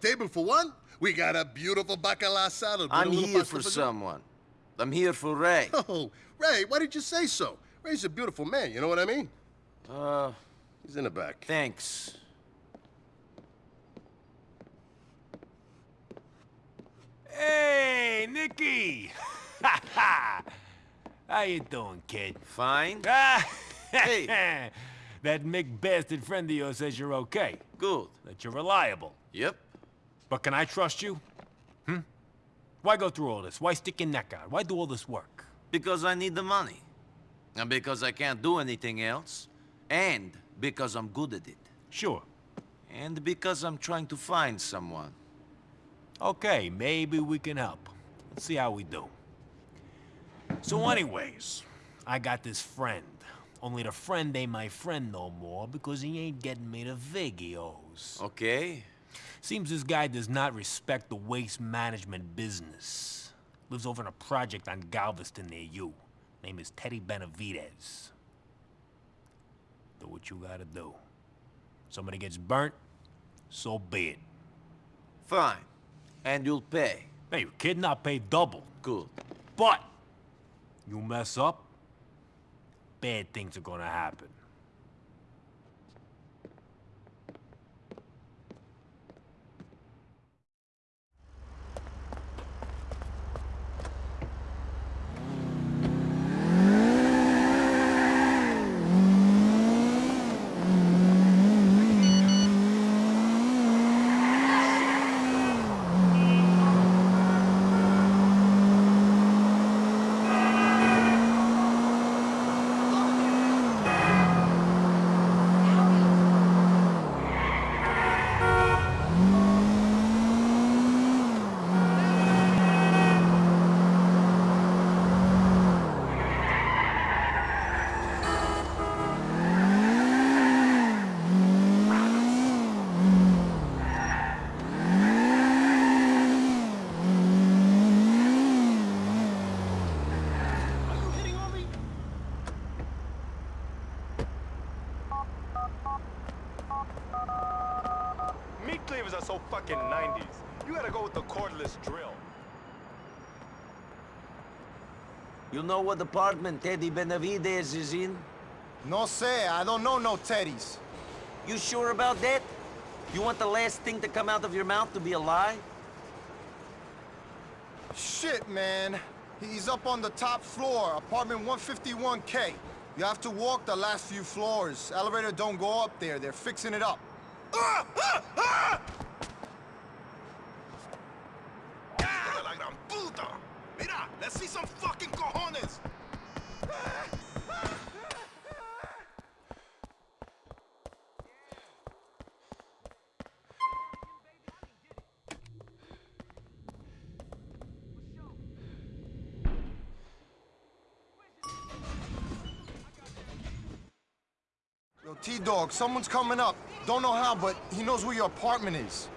table for one? We got a beautiful bacala salad. with a I'm here for someone. I'm here for Ray. Oh, Ray, why did you say so? Ray's a beautiful man, you know what I mean? Uh, He's in the back. thanks. Hey, Nicky! How you doing, kid? Fine. Ah, Hey. that Mick bastard friend of yours says you're okay, Good. that you're reliable. Yep. But can I trust you? Hmm? Why go through all this? Why stick your neck out? Why do all this work? Because I need the money. And because I can't do anything else. And because I'm good at it. Sure. And because I'm trying to find someone. Okay, maybe we can help. Let's see how we do. So anyways, I got this friend. Only the friend ain't my friend no more because he ain't getting me the vig he owes. Okay? Seems this guy does not respect the waste management business. Lives over in a project on Galveston near you. Name is Teddy Benavidez. Do what you gotta do. Somebody gets burnt, so be it. Fine. And you'll pay. Hey, you kidding? I'll pay double. Good. But you mess up, bad things are gonna happen. Meat cleavers are so fucking 90s. You gotta go with the cordless drill. You know what apartment Teddy Benavidez is in? No sé, I don't know no teddies. You sure about that? You want the last thing to come out of your mouth to be a lie? Shit, man. He's up on the top floor, apartment 151K. You have to walk the last few floors. Elevator don't go up there. They're fixing it up. Ah! Ah! Ah! See some fucking cojones! Yo, T-Dog, someone's coming up. Don't know how, but he knows where your apartment is.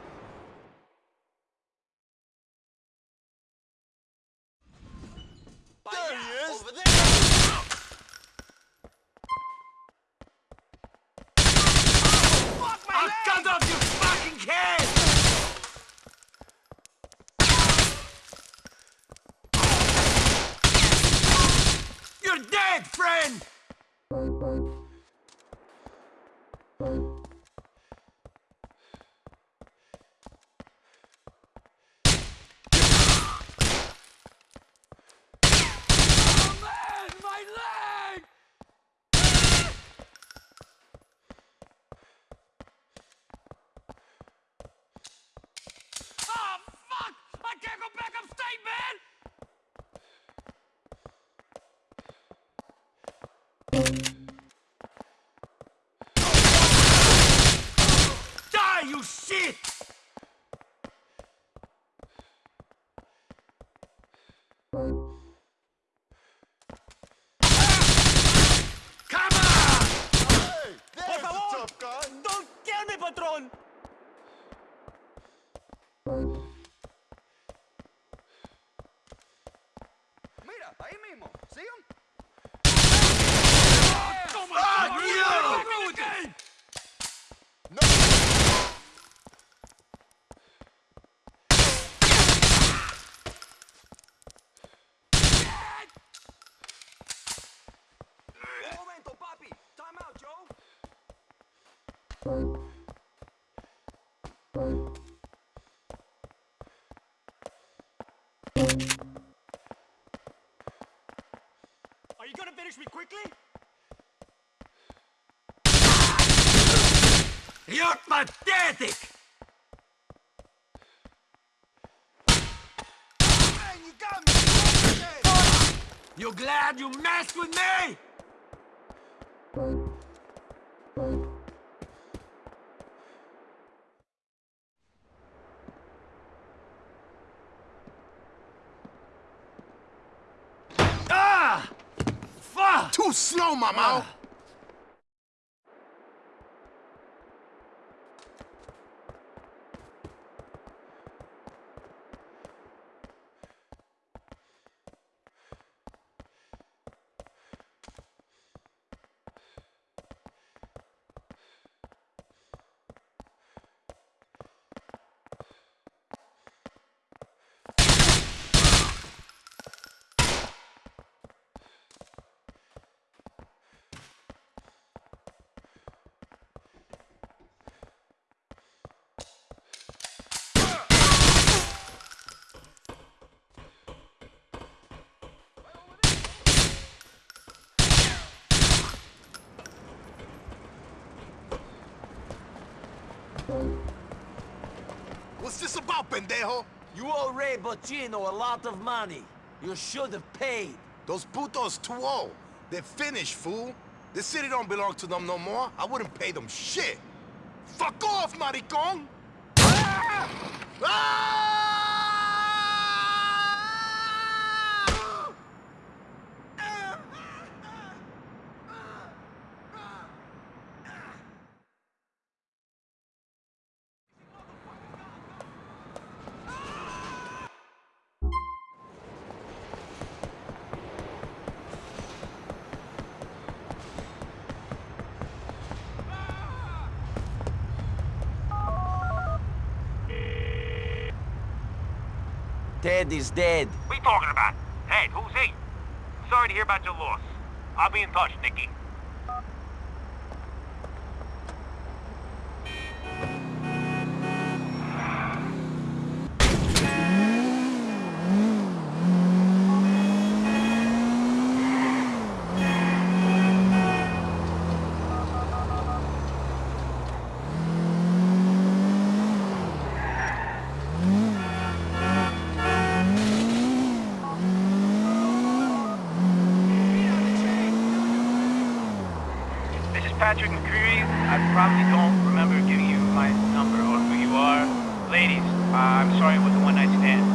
Mira, finish me quickly? You're pathetic! Man, you got me! You glad you messed with me? mamau. Ah. What's this about, pendejo? You owe Ray Boccino a lot of money. You should have paid. Those putos too old. They're finished, fool. This city don't belong to them no more. I wouldn't pay them shit. Fuck off, maricon! Ah! Ah! Ted is dead. You talking about? Ted, who's he? Sorry to hear about your loss. I'll be in touch, Nicky. This is Patrick McReary. I probably don't remember giving you my number or who you are. Ladies, uh, I'm sorry it was a one-night stand.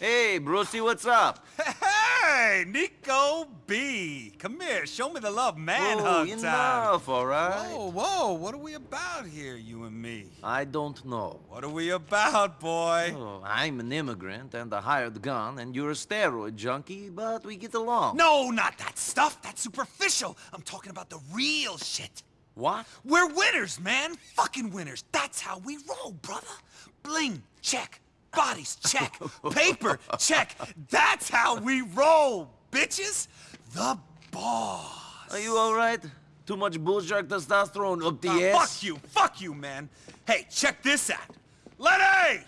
Hey, Brucie, what's up? Hey, Niko B. Come here, show me the love man oh, hug time. enough, all right? Whoa, whoa, what are we about here, you and me? I don't know. What are we about, boy? Oh, I'm an immigrant and a hired gun, and you're a steroid junkie, but we get along. No, not that stuff. That's superficial. I'm talking about the real shit. What? We're winners, man. Fucking winners. That's how we roll, brother. Bling, check. Bodies, check. Paper, check. That's how we roll, bitches. The boss. Are you all right? Too much bullshark testosterone up the Ah, ass? fuck you, fuck you, man. Hey, check this out. Lenny!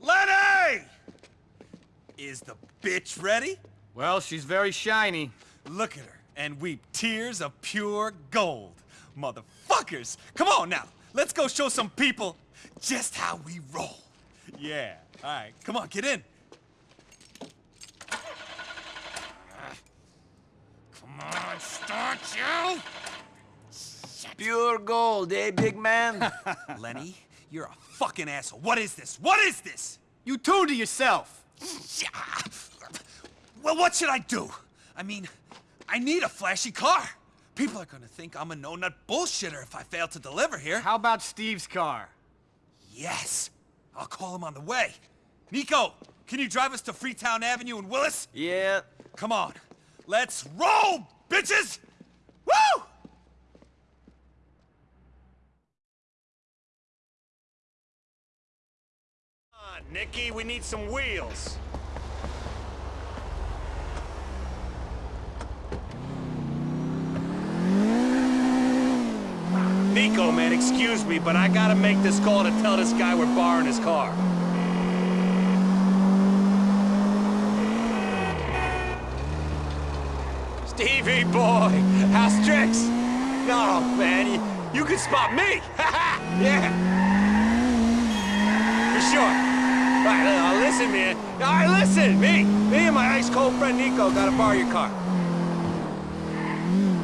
Lenny! Is the bitch ready? Well, she's very shiny. Look at her and weep tears of pure gold. Motherfuckers! Come on now, let's go show some people just how we roll. Yeah, all right, come on, get in. Come on, start you! Pure gold, eh, big man? Lenny, you're a fucking asshole. What is this? What is this? You two to yourself. Yeah. Well, what should I do? I mean, I need a flashy car. People are gonna think I'm a no-nut bullshitter if I fail to deliver here. How about Steve's car? Yes. I'll call him on the way. Niko, can you drive us to Freetown Avenue and Willis? Yeah. Come on. Let's roll, bitches! Woo! Nikki, we need some wheels. Niko, man, excuse me, but I gotta make this call to tell this guy we're borrowing his car. Stevie boy, how's tricks? No, man, you, you can spot me. yeah. For sure. All right, listen, man. All right, listen, me, me and my ice cold friend Niko gotta borrow your car.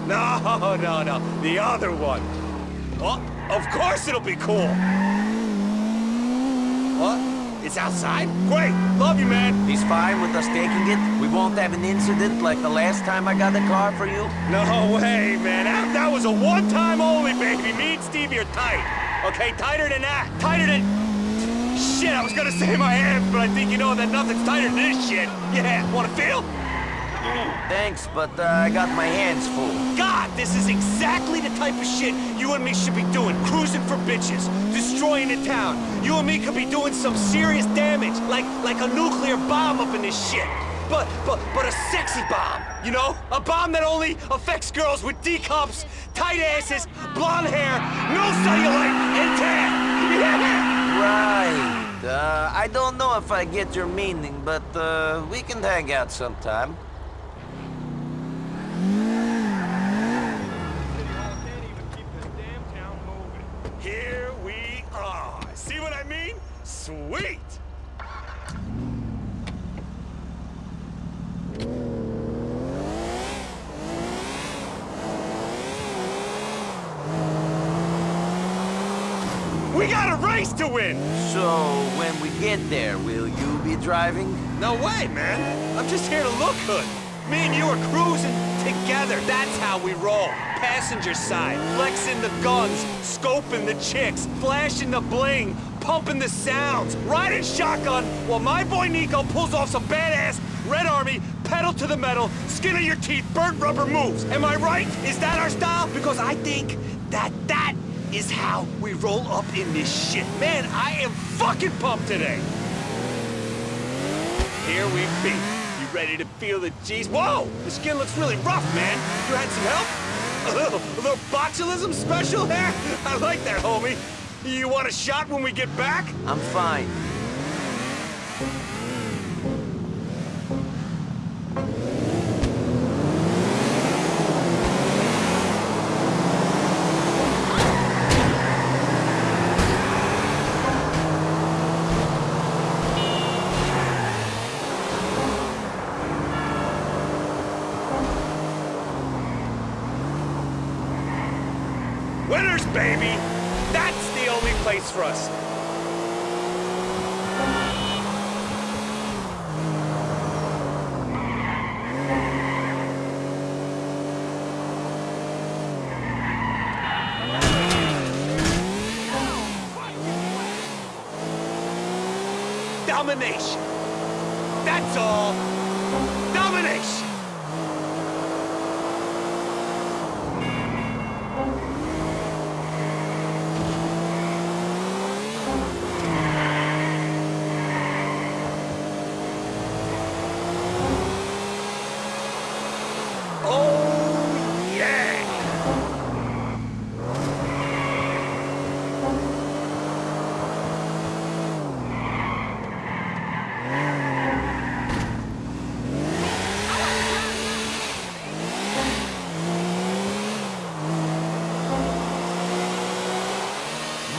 No, no, no, the other one. Well, of course it'll be cool. What? It's outside? Great! Love you, man! He's fine with us taking it? We won't have an incident like the last time I got the car for you? No way, man. That, that was a one-time only, baby. Me and Stevie are tight. Okay, tighter than that. Tighter than... Shit, I was gonna say my hands, but I think you know that nothing's tighter than this shit. Yeah, wanna feel? Thanks, but uh, I got my hands full. God, this is exactly the type of shit you and me should be doing. Cruising for bitches, destroying a town. You and me could be doing some serious damage, like like a nuclear bomb up in this shit. But but but a sexy bomb, you know? A bomb that only affects girls with D cups, tight asses, blonde hair, no cellulite, and tan. Yeah. Right. Uh, I don't know if I get your meaning, but uh, we can hang out sometime. Here we are. See what I mean? Sweet! We got a race to win! So, when we get there, will you be driving? No way, man. I'm just here to look good. Me and you are cruising together. That's how we roll. Passenger side, flexing the guns, scoping the chicks, flashing the bling, pumping the sounds, riding shotgun while my boy Niko pulls off some badass Red Army, pedal to the metal, skin of your teeth, burnt rubber moves. Am I right? Is that our style? Because I think that that is how we roll up in this shit. Man, I am fucking pumped today. Here we be. Ready to feel the G's? Whoa! The skin looks really rough, man. You had some help? A little, a little botulism special there? I like that, homie. You want a shot when we get back? I'm fine. Winners, baby! That's the only place for us. Domination. That's all. Domination. Oh, yeah!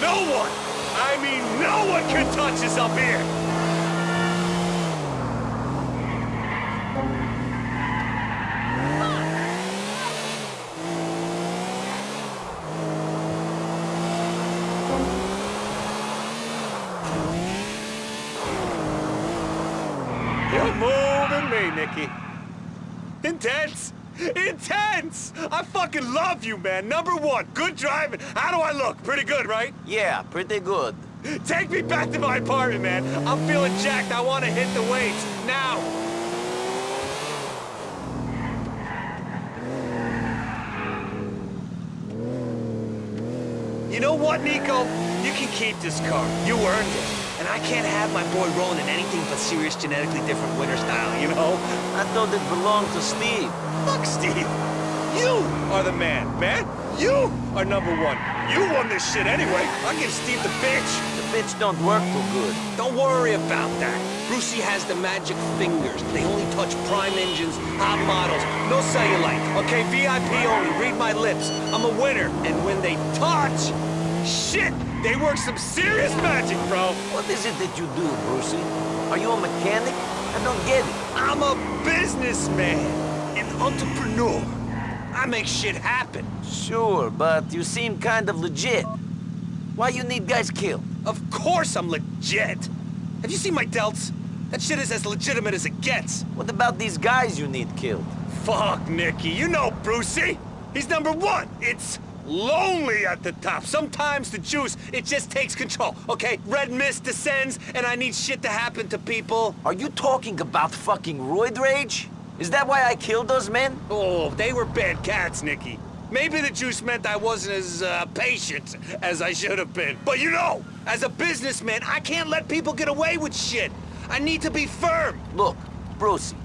No one, I mean no one can touch us up here! You're moving me, Nicky. Intense! Intense! I fucking love you, man. Number one, good driving. How do I look? Pretty good, right? Yeah, pretty good. Take me back to my apartment, man. I'm feeling jacked. I want to hit the weights. Now! You know what, Niko? You can keep this car. You earned it. And I can't have my boy rolling in anything but serious genetically different winter style, you know? I thought it belonged to Steve. Fuck Steve! You are the man, man! You are number one! You won this shit anyway! I'll give Steve the bitch! The bitch don't work too good. Don't worry about that. Brucie has the magic fingers. They only touch prime engines, hot models, no cellulite. Okay, VIP only. Read my lips. I'm a winner. And when they touch, shit, they work some serious magic, bro. What is it that you do, Brucie? Are you a mechanic? I don't get it. I'm a businessman, an entrepreneur. I make shit happen. Sure, but you seem kind of legit. Why you need guys killed? Of course I'm legit. Have you seen my delts? That shit is as legitimate as it gets. What about these guys you need killed? Fuck, Nicky. You know Brucie. He's number one. It's lonely at the top. Sometimes the juice, it just takes control, okay? Red mist descends, and I need shit to happen to people. Are you talking about fucking roid rage? Is that why I killed those men? Oh, they were bad cats, Nicky. Maybe the juice meant I wasn't as uh, patient as I should have been. But you know, as a businessman, I can't let people get away with shit. I need to be firm. Look, Brucie,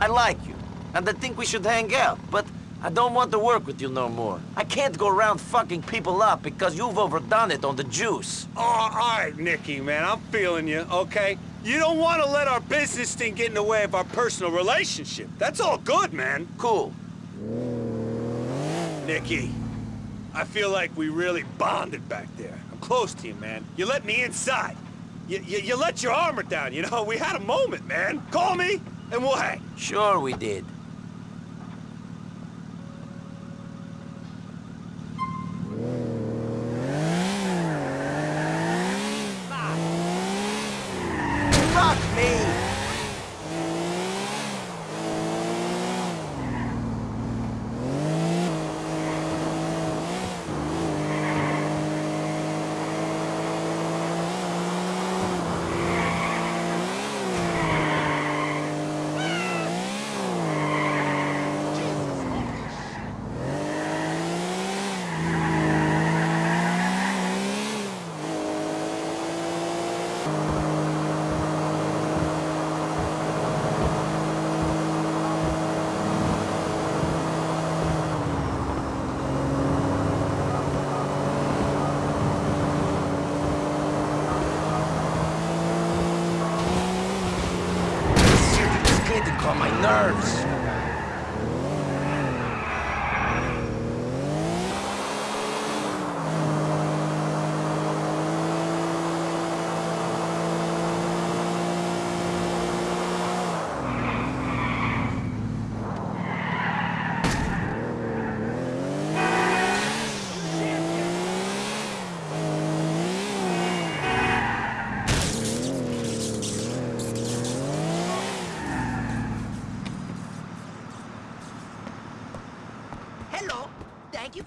I like you, and I think we should hang out, but I don't want to work with you no more. I can't go around fucking people up because you've overdone it on the juice. Oh, all right, Nicky, man, I'm feeling you, okay? You don't want to let our business thing get in the way of our personal relationship. That's all good, man. Cool. Nicky, I feel like we really bonded back there. I'm close to you, man. You let me inside. You, you, you let your armor down, you know? We had a moment, man. Call me, and we'll hang. Sure we did.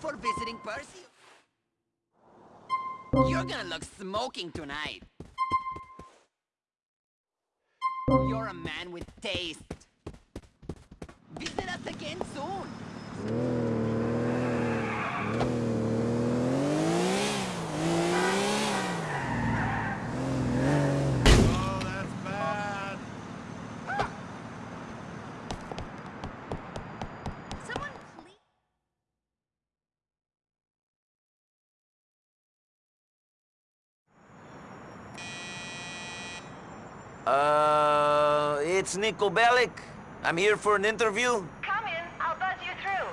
For visiting Percy. You're gonna look smoking tonight. You're a man with taste. Visit us again soon. Oh, that's bad. Someone please. Uh, it's Niko Bellic. I'm here for an interview. Come in, I'll buzz you through.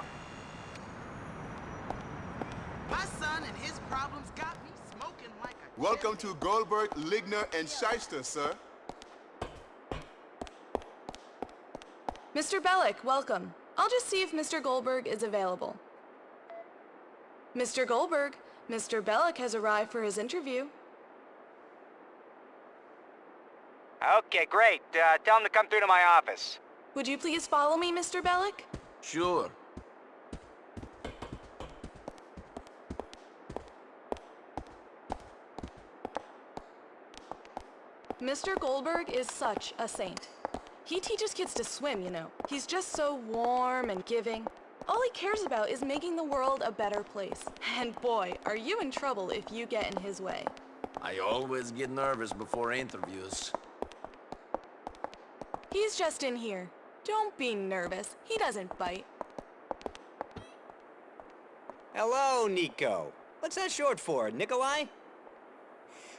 My son and his problems got me smoking like a Welcome to Goldberg, Ligner, and Shyster, sir. Mr. Bellic, welcome. I'll just see if Mr. Goldberg is available. Mr. Goldberg, Mr. Bellic has arrived for his interview. Okay, great. Uh, tell him to come through to my office. Would you please follow me, Mr. Bellic? Sure. Mr. Goldberg is such a saint. He teaches kids to swim, you know. He's just so warm and giving. All he cares about is making the world a better place. And boy, are you in trouble if you get in his way. I always get nervous before interviews. He's just in here. Don't be nervous. He doesn't bite. Hello, Niko. What's that short for, Nikolai?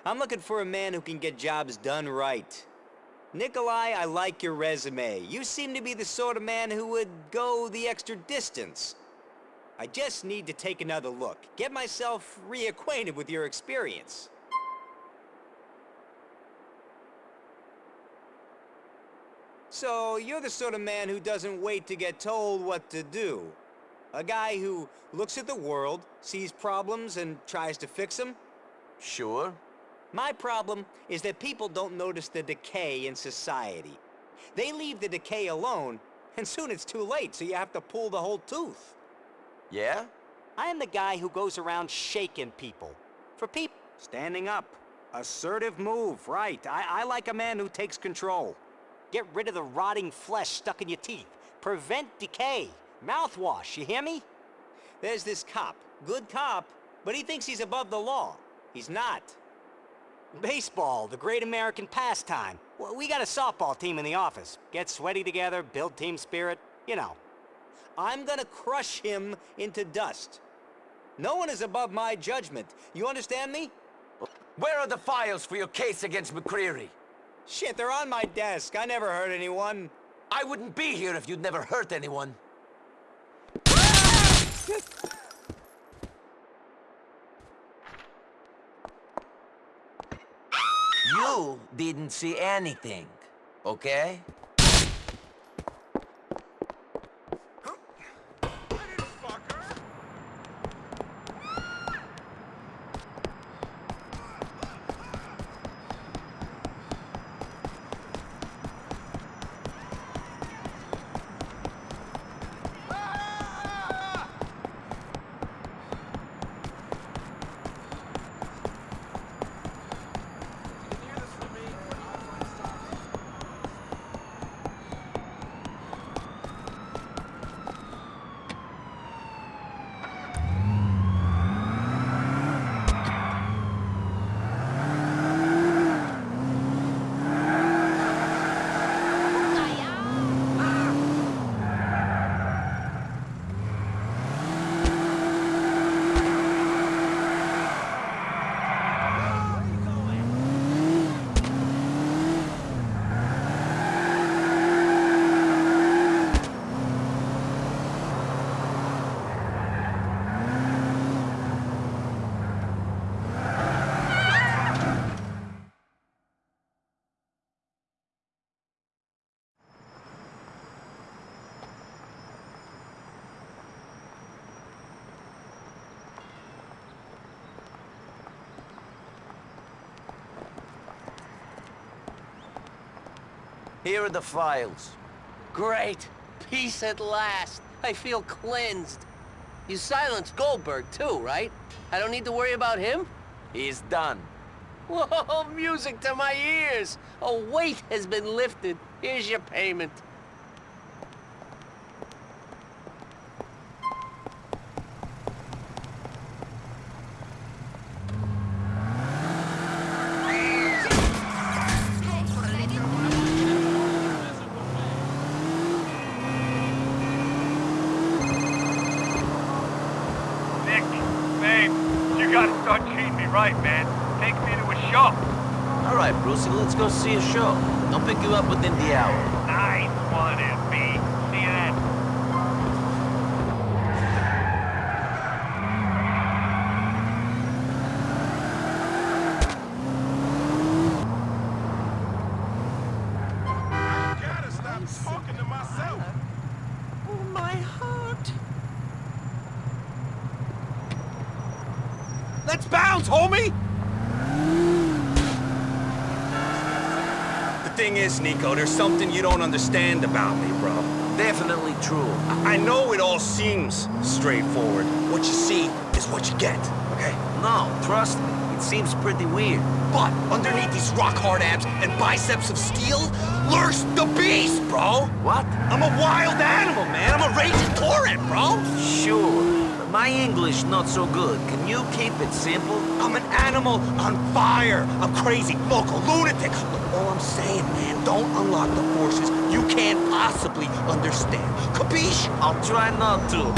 I'm looking for a man who can get jobs done right. Nikolai, I like your resume. You seem to be the sort of man who would go the extra distance. I just need to take another look, get myself reacquainted with your experience. So, you're the sort of man who doesn't wait to get told what to do. A guy who looks at the world, sees problems, and tries to fix them? Sure. My problem is that people don't notice the decay in society. They leave the decay alone, and soon it's too late, so you have to pull the whole tooth. Yeah? I am the guy who goes around shaking people. For people, standing up. Assertive move, right. I, I like a man who takes control. Get rid of the rotting flesh stuck in your teeth. Prevent decay. Mouthwash, you hear me? There's this cop. Good cop, but he thinks he's above the law. He's not. Baseball, the great American pastime. Well, we got a softball team in the office. Get sweaty together, build team spirit, you know. I'm gonna crush him into dust. No one is above my judgment. You understand me? Where are the files for your case against McReary? Shit, they're on my desk. I never hurt anyone. I wouldn't be here if you'd never hurt anyone. You didn't see anything, okay? Here are the files. Great. Peace at last. I feel cleansed. You silenced Goldberg too, right? I don't need to worry about him? He's done. Whoa, music to my ears! A weight has been lifted. Here's your payment. Nick, babe, you gotta start treating me right, man. Take me to a show. All right, Brucie, let's go see a show. I'll pick you up within the hour. Nice one, FB. See you then. gotta stop talking to myself. Oh, my heart. Let's bounce, homie! The there's something you don't understand about me, bro. Definitely true. I I know it all seems straightforward. What you see is what you get, okay? No, trust me. It seems pretty weird. But underneath these rock-hard abs and biceps of steel lurks the beast, bro! What? I'm a wild animal, man! I'm a raging torrent, bro! Sure. But My English not so good. Can you keep it simple? I'm an animal on fire. I'm crazy, local, lunatic. Saying, man, don't unlock the forces you can't possibly understand. Capiche? I'll try not to.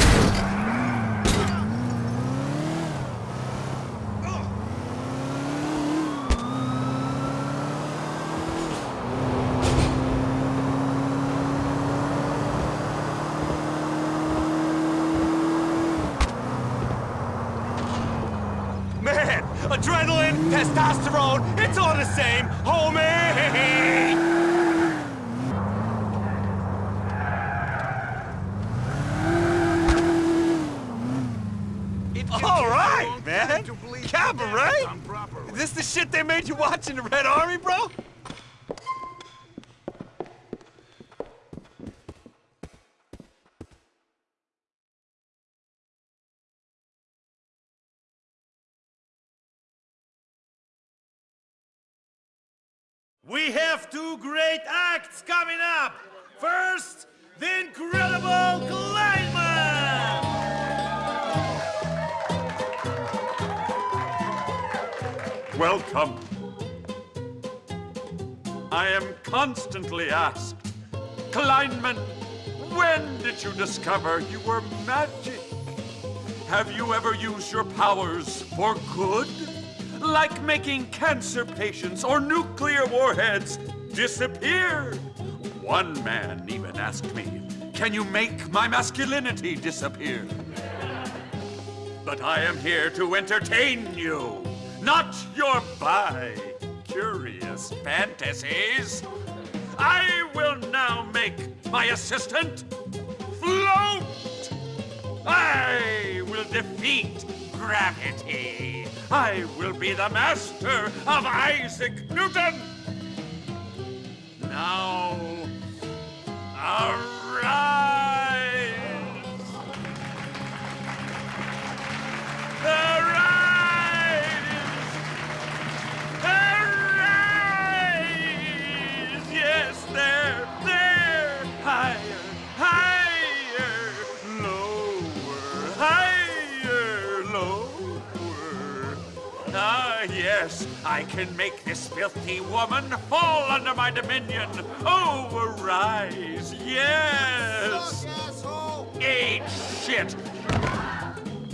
Man, adrenaline, testosterone, it's all the same, homie! All right, man. Cabaret? Is this the shit they made you watch in the Red Army, bro? Have two great acts coming up. First, the incredible Kleinman! Welcome. I am constantly asked, Kleinman, when did you discover you were magic? Have you ever used your powers for good? Like making cancer patients or nuclear warheads disappear? One man even asked me, can you make my masculinity disappear? But I am here to entertain you, not your bi-curious fantasies. I will now make my assistant float. I will defeat gravity. I will be the master of Isaac Newton. Now, arise. Arise! I can make this filthy woman fall under my dominion. Oh, arise, yes! Eat shit!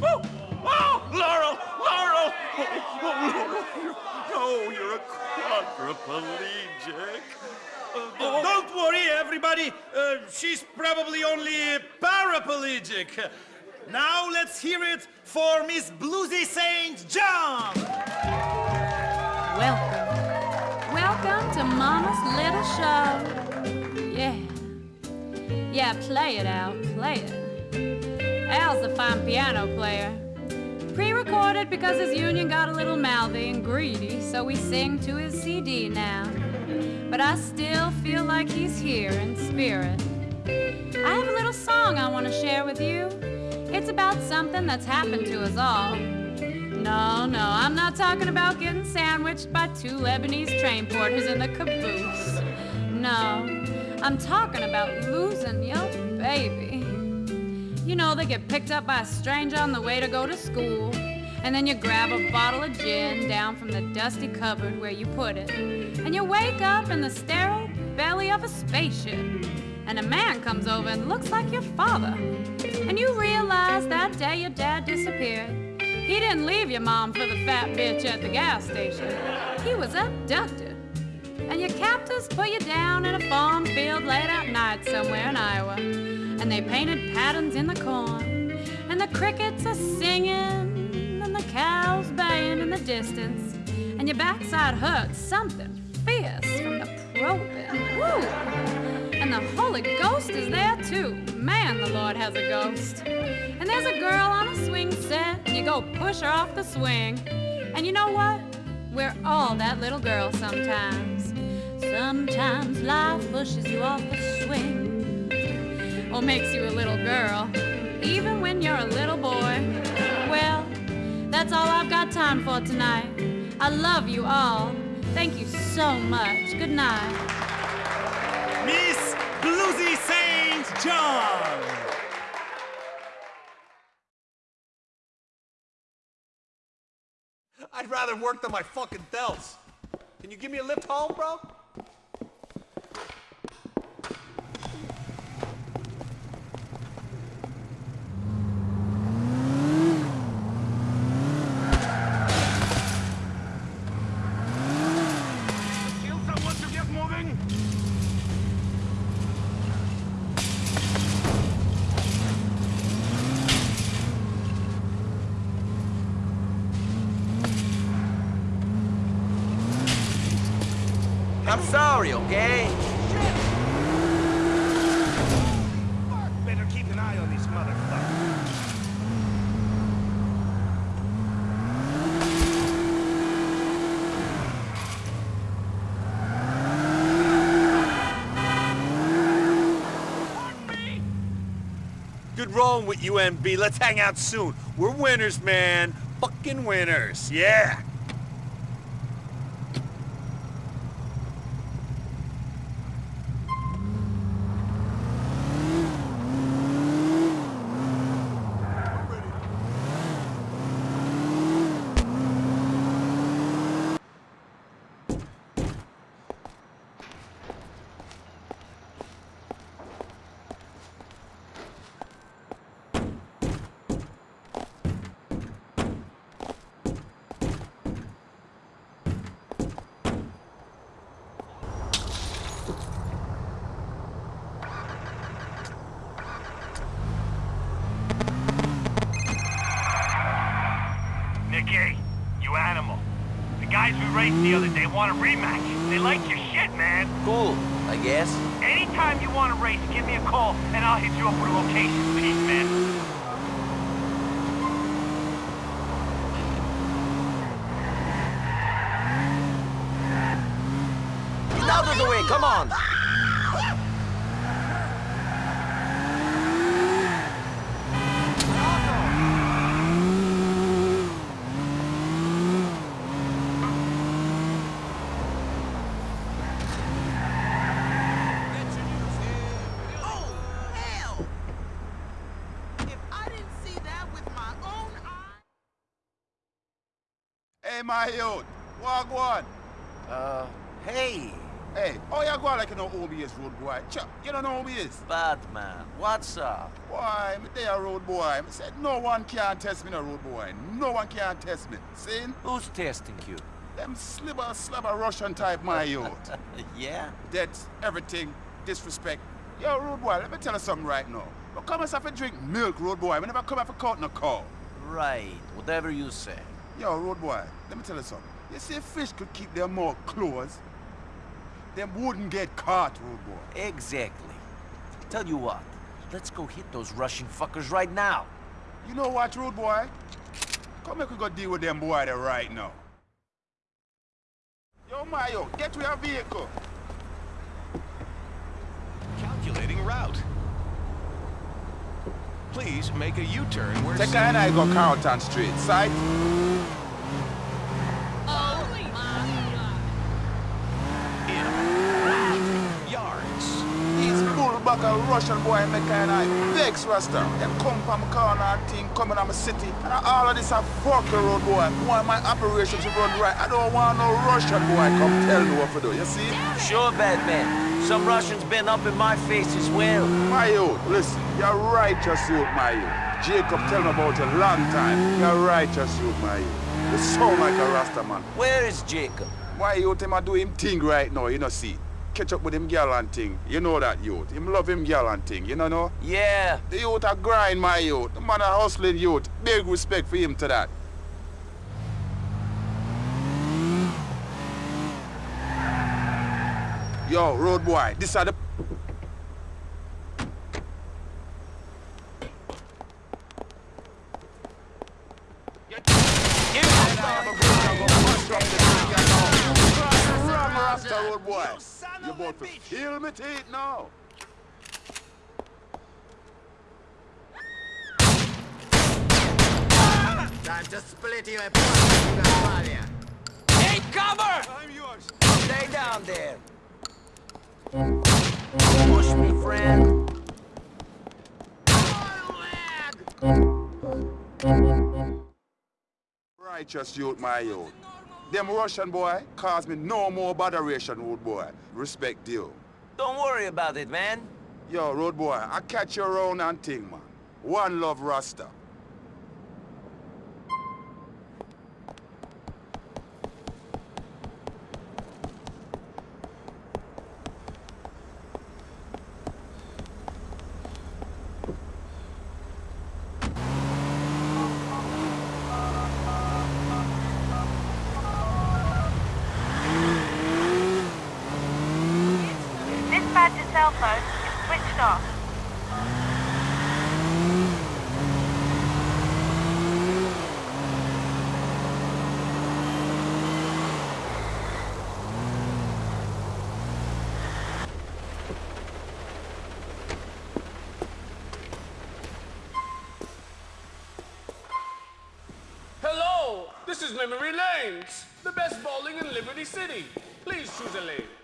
Oh, oh, Laurel, Laurel! Oh, oh, Laurel, oh, you're a quadriplegic. Uh, Don't worry, everybody. Uh, she's probably only paraplegic. Now let's hear it for Miss Bluesy St. John. Welcome. Welcome to Mama's Little Show. Yeah. Yeah, play it out, play it. Al's a fine piano player. Pre-recorded because his union got a little mouthy and greedy, so we sing to his CD now. But I still feel like he's here in spirit. I have a little song I want to share with you. It's about something that's happened to us all. No, no, I'm not talking about getting sandwiched by two Lebanese train porters in the caboose. No, I'm talking about losing your baby. You know, they get picked up by a stranger on the way to go to school, and then you grab a bottle of gin down from the dusty cupboard where you put it, and you wake up in the sterile belly of a spaceship, and a man comes over and looks like your father. And you realize that day your dad. He didn't leave your mom for the fat bitch at the gas station. He was abducted. And your captors put you down in a farm field late at night somewhere in Iowa. And they painted patterns in the corn. And the crickets are singing. And the cows baying in the distance. And your backside hurts something fierce from the probing. Woo! And the Holy Ghost is there too. Man, the Lord has a ghost. And there's a girl on a swing set, and you go push her off the swing. And you know what? We're all that little girl sometimes. Sometimes life pushes you off the swing, or makes you a little girl, even when you're a little boy. Well, that's all I've got time for tonight. I love you all. Thank you so much. Good night. Toulouse Saint John. I'd rather work than my fucking delts. Can you give me a lift home, bro? An eye on these motherfuckers. Good rolling with you, MB. Let's hang out soon. We're winners, man. Fucking winners. Yeah. Nicky, you animal. The guys we raced the other day want a rematch. They like your shit, man. Cool, I guess. Anytime you want to race, give me a call and I'll hit you up with a location. Peace, man. Get out of the way, come on! Oh, hell! If I didn't see that with my own eyes... Hey, my youth. Walk one. Uh, hey. Hey, oh, you go on like you know who me is, road boy. Chuck, you don't know who me is. Badman, what's up? Why, me tell you, road boy. I said no one can test me, no road boy. No one can test me. See? Who's testing you? Them slibber, slabber Russian type, my youth. yeah? That's everything, disrespect. Yo, road boy, let me tell you something right now. But come and have a drink milk, road boy. I never come have a cut no call. Right, whatever you say. Yo, road boy, let me tell you something. You see, fish could keep their mouth closed. Them wouldn't get caught, road boy. Exactly. Tell you what, let's go hit those Russian fuckers right now. You know what, road boy? Come here, we go deal with them boy there right now. Yo, Mayo, get to your vehicle. Calculating route. Please make a U-turn where... Take and I go Carlton Street, sight? Bullbag a Russian boy make and I vex Rasta. Them come from corner and thing coming on my city. And all of this a fucking road boy. Want my operation to run right. I don't want no Russian boy come tell me what to do, you see? Sure, Badman. Some Russians been up in my face as well. My youth, listen, you're righteous youth, my youth. Jacob tell me about you a long time. You're righteous youth, my youth. You sound like a Rasta man. Where is Jacob? Why youth him a do him thing right now, you know see? Catch up with him girl and thing. You know that youth. Him love him girl and thing, you know no? Yeah. The youth a grind, my youth. The man a hustling youth. Big respect for him to that. Yo, road boy, this are the Run, Rasta road boy. You about to feel me teeth now. Time to split you apart, Take cover! I'm yours. Stay down there. Push me, friend. Righteous youth, my youth. Them Russian boy cause me no more botheration, road boy. Respect you. Don't worry about it, man. Yo, road boy, I catch you around and ting, man. One love Rasta. Dispatch's cell phone is switched off. Hello, this is Memory Lanes, the best bowling in Liberty City. Please choose a lane.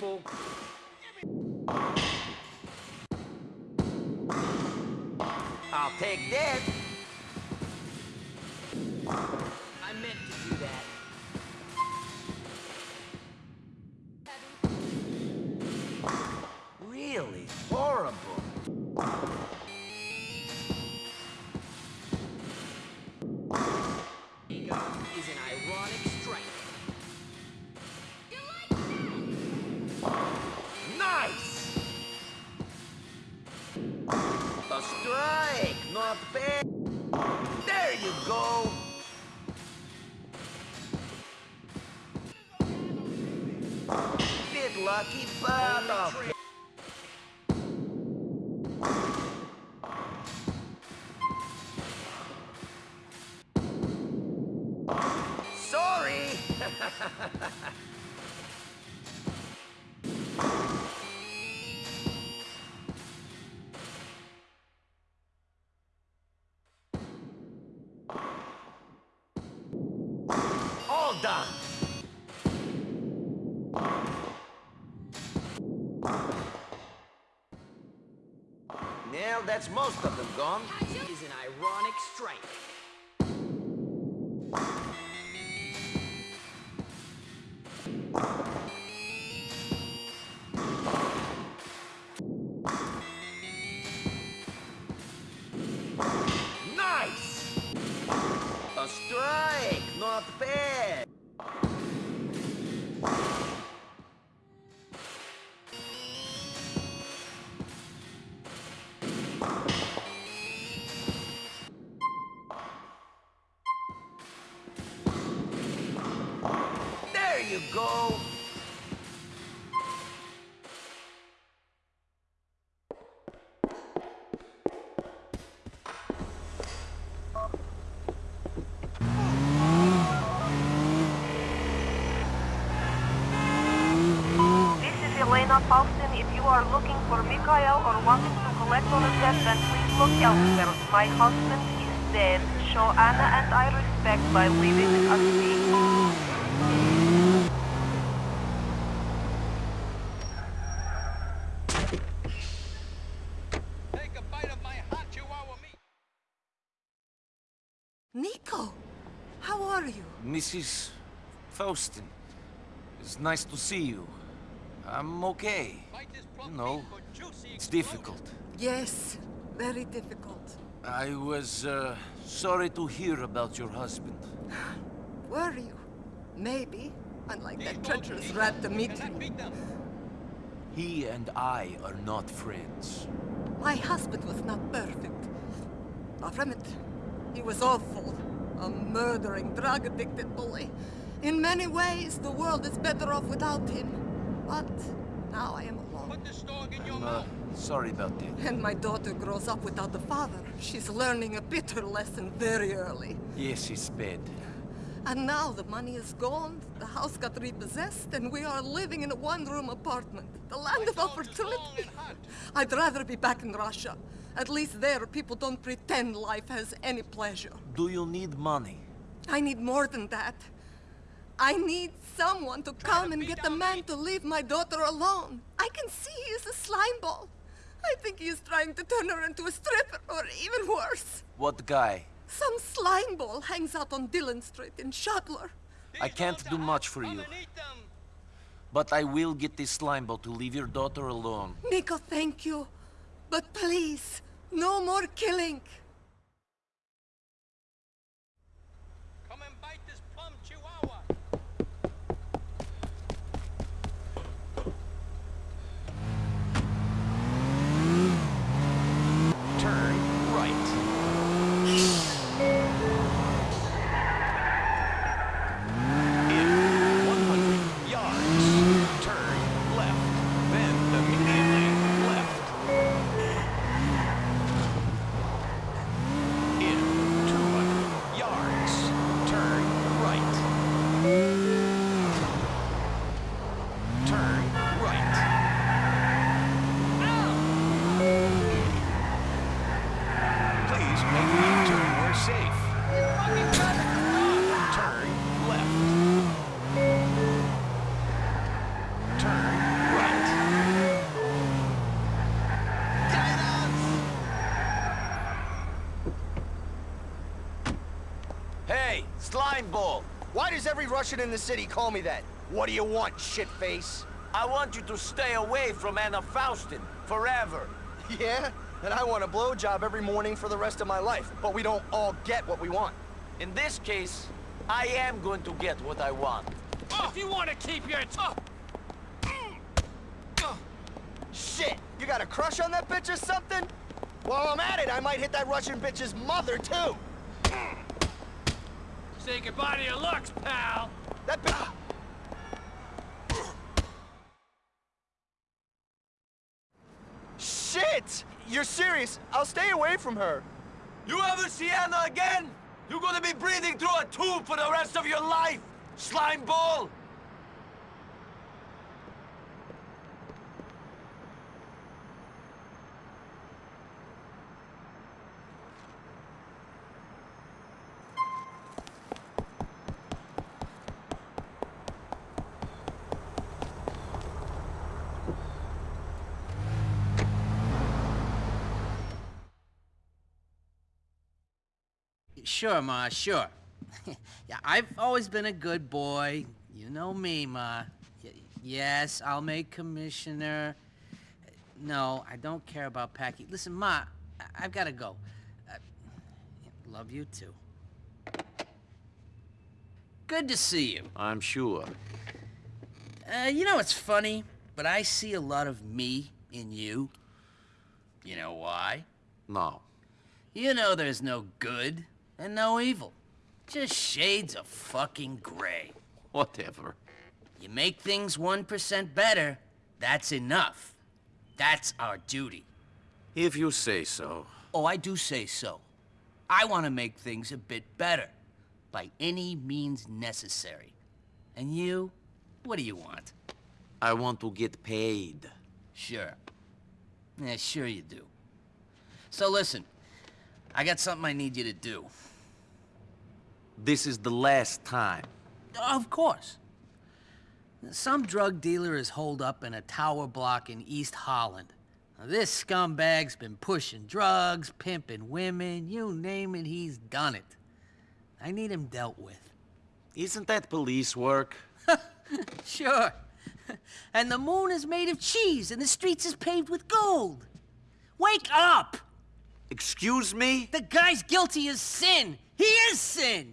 People. All done. Now that's most of them gone. Is an ironic strike. Then please look elsewhere. My husband is dead. Show Anna and I respect by leaving us be. Niko, how are you? Mrs. Faustin, it's nice to see you. I'm okay. You know, it's difficult. Yes, very difficult. I was, uh, sorry to hear about your husband. Were you? Maybe, unlike that treacherous rat Dmitri. He and I are not friends. My husband was not perfect. Far from it. He was awful. A murdering, drug-addicted bully. In many ways, the world is better off without him. But now I am alone. Put the dog I'm, uh, Sorry about that. And my daughter grows up without the father. She's learning a bitter lesson very early. Yes, it's bad. And now the money is gone, the house got repossessed, and we are living in a one-room apartment. The land of opportunity. I'd rather be back in Russia. At least there, people don't pretend life has any pleasure. Do you need money? I need more than that. I need someone to come and get the man to leave my daughter alone. I can see he is a slime ball. I think he is trying to turn her into a stripper, or even worse. What guy? Some slime ball hangs out on Dillon Street in Schottler. I can't do much for you. But I will get this slime ball to leave your daughter alone. Niko, thank you. But please, no more killing. Come and bite this plum chihuahua. Turn right. In 100 yards, turn left, then immediately left. In 200 yards, turn right. Turn right. Please make a U-turn where safe. Turn left. Turn right. Hey, slime ball! Why does in the city call me that? What do you want, shitface? I want you to stay away from Anna Faustin forever. Yeah? And I want a blowjob every morning for the rest of my life. But we don't all get what we want. In this case, I am going to get what I want. Ah! If you want to keep your top. Ah! Ah! Shit! You got a crush on that bitch or something? While I'm at it, I might hit that Russian bitch's mother, too! Say goodbye to your looks, pal. That. Shit! You're serious? I'll stay away from her. You ever see Anna again? You're gonna be breathing through a tube for the rest of your life, slime ball! Sure, Ma, sure. yeah, I've always been a good boy. You know me, Ma. Y yes, I'll make commissioner. No, I don't care about Packie. Listen, Ma, I- I've got to go. Uh, love you too. Good to see you. I'm sure. Uh, you know it's funny? But I see a lot of me in you. You know why? No. You know there's no good and no evil. Just shades of fucking gray. Whatever. You make things 1% better, that's enough. That's our duty. If you say so. Oh, I do say so. I want to make things a bit better, by any means necessary. And you, what do you want? I want to get paid. Sure. Yeah, sure you do. So listen, I got something I need you to do. This is the last time. Of course. Some drug dealer is holed up in a tower block in East Holland. Now, this scumbag's been pushing drugs, pimping women, you name it, he's done it. I need him dealt with. Isn't that police work? Sure. and the moon is made of cheese and the streets is paved with gold. Wake up! Excuse me? The guy's guilty as sin. He is sin.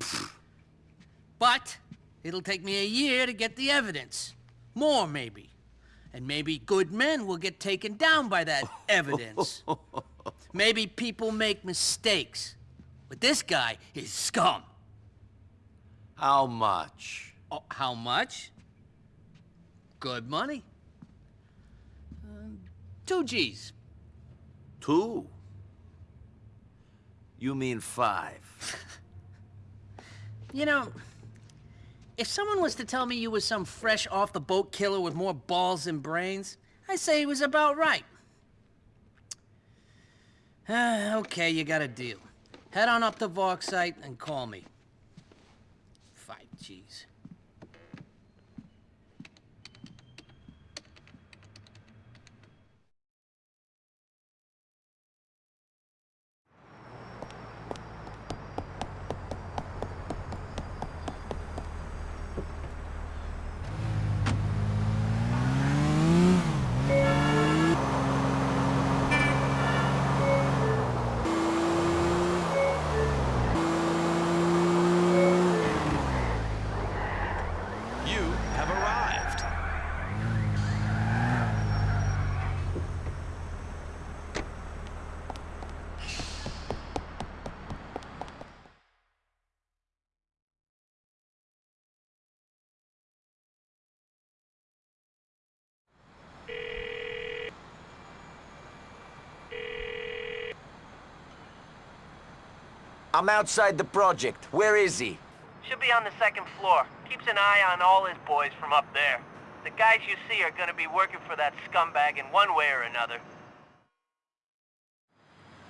but it'll take me a year to get the evidence. More, maybe. And maybe good men will get taken down by that evidence. maybe people make mistakes. But this guy is scum. How much? Oh, how much? Good money. Uh, two G's. Two? You mean five? You know, if someone was to tell me you was some fresh off the boat killer with more balls than brains, I'd say he was about right. Ah, okay, you got a deal. Head on up to Vork site and call me. I'm outside the project. Where is he? Should be on the second floor. Keeps an eye on all his boys from up there. The guys you see are gonna be working for that scumbag in one way or another.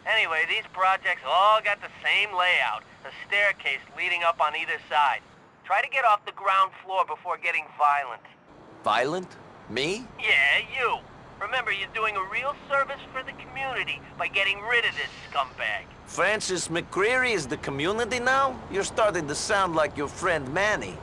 Anyway, these projects all got the same layout. A staircase leading up on either side. Try to get off the ground floor before getting violent. Violent? Me? Yeah, you. Remember, you're doing a real service for the community by getting rid of this scumbag. Francis McReary is the community now? You're starting to sound like your friend Manny.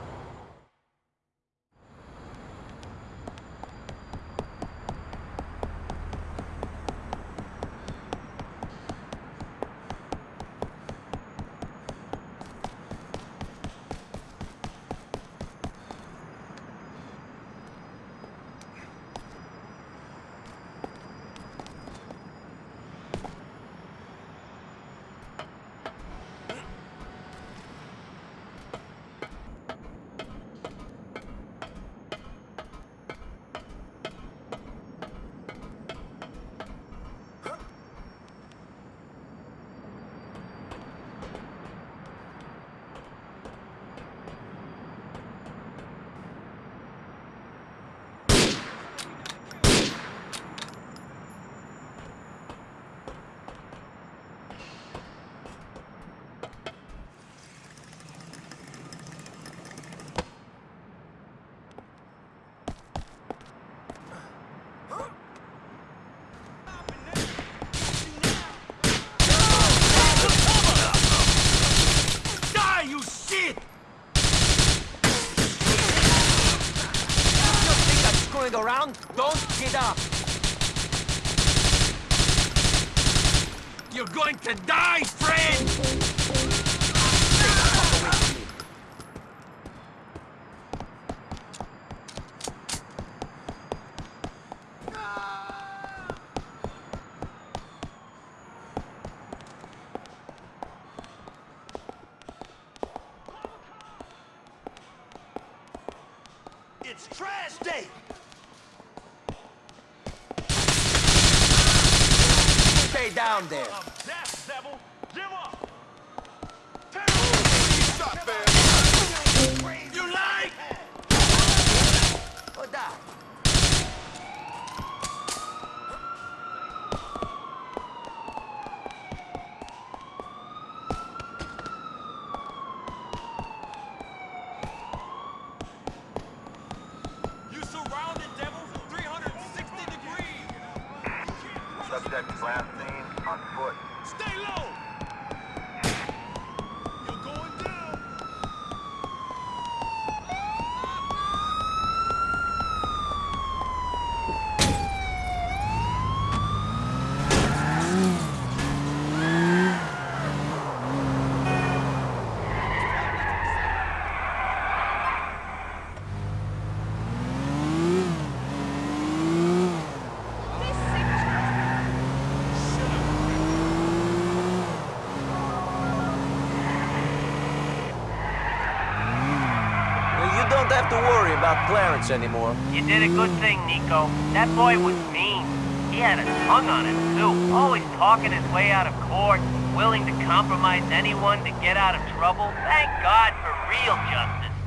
About Clarence anymore. You did a good thing, Niko. That boy was mean. He had a tongue on him, too. Always talking his way out of court, willing to compromise anyone to get out of trouble. Thank God for real justice.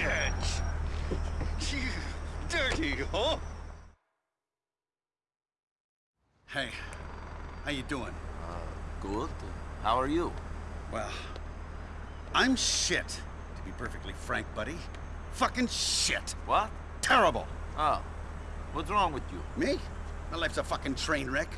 Bitch! Dirty, huh? Hey, how you doing? Uh, good. How are you? Well, I'm shit, to be perfectly frank, buddy. Fucking shit. What? Terrible. Oh. What's wrong with you? Me? My life's a fucking train wreck.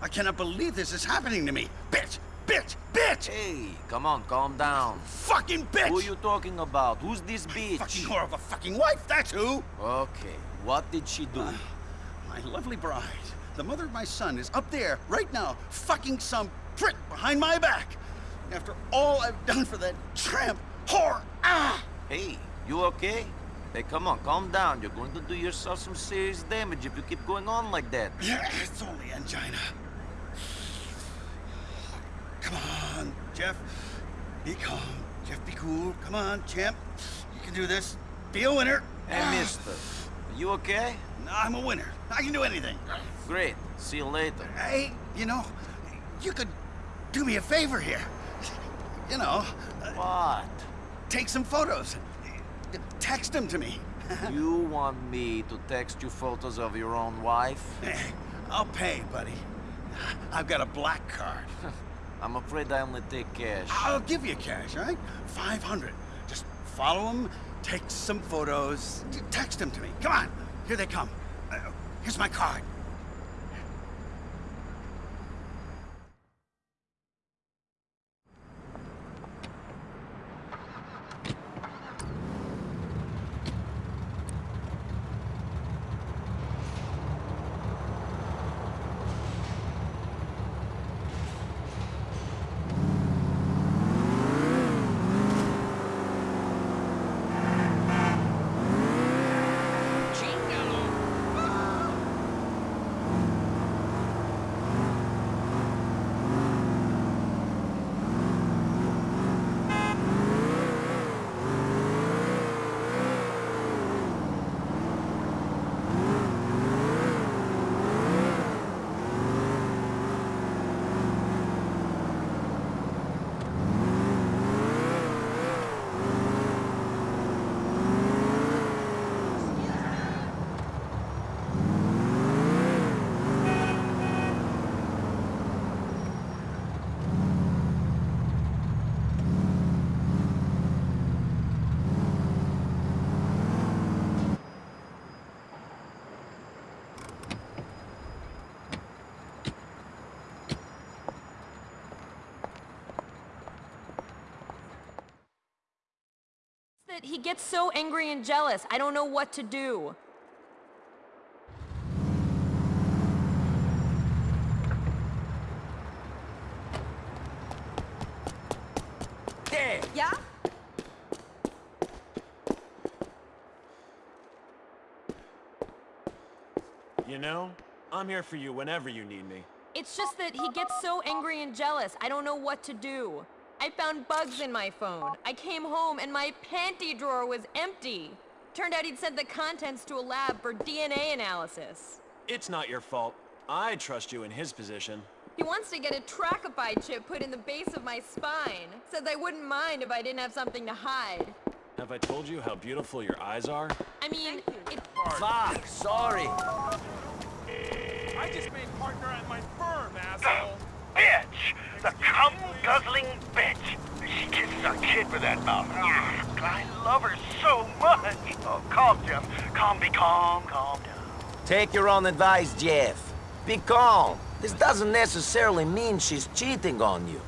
I cannot believe this is happening to me. Bitch! Bitch! Bitch! Hey, come on, calm down. Fucking bitch! Who are you talking about? Who's this bitch? Fucking whore of a fucking wife, that's who! Okay, what did she do? Uh, my lovely bride, the mother of my son, is up there, right now, fucking some prick behind my back. After all I've done for that tramp whore, ah! Hey, you okay? Hey, come on, calm down. You're going to do yourself some serious damage if you keep going on like that. Yeah, it's only angina. Come on, Jeff. Be calm. Jeff, be cool. Come on, champ. You can do this. Be a winner. Hey, mister. Are you okay? No, I'm a winner. I can do anything. Great. See you later. Hey, you know, you could do me a favor here. You know. What? Take some photos. Text them to me. you want me to text you photos of your own wife? I'll pay, buddy. I've got a black card. I'm afraid I only take cash. I'll give you cash, all right? 500. Just follow them, take some photos, text them to me. Come on, here they come. Uh, here's my card. that he gets so angry and jealous. I don't know what to do. There! Yeah? You know, I'm here for you whenever you need me. It's just that he gets so angry and jealous. I don't know what to do. I found bugs in my phone. I came home and my panty drawer was empty. Turned out he'd sent the contents to a lab for DNA analysis. It's not your fault. I trust you in his position. He wants to get a Tracify chip put in the base of my spine. Says I wouldn't mind if I didn't have something to hide. Have I told you how beautiful your eyes are? I mean, it... Fuck, sorry. I just made partner at my firm, asshole. Bitch! The cum-guzzling bitch! She kisses our kid with that mouth. I love her so much! Oh, calm, Jeff. Calm, be calm, calm down. Take your own advice, Jeff. Be calm. This doesn't necessarily mean she's cheating on you.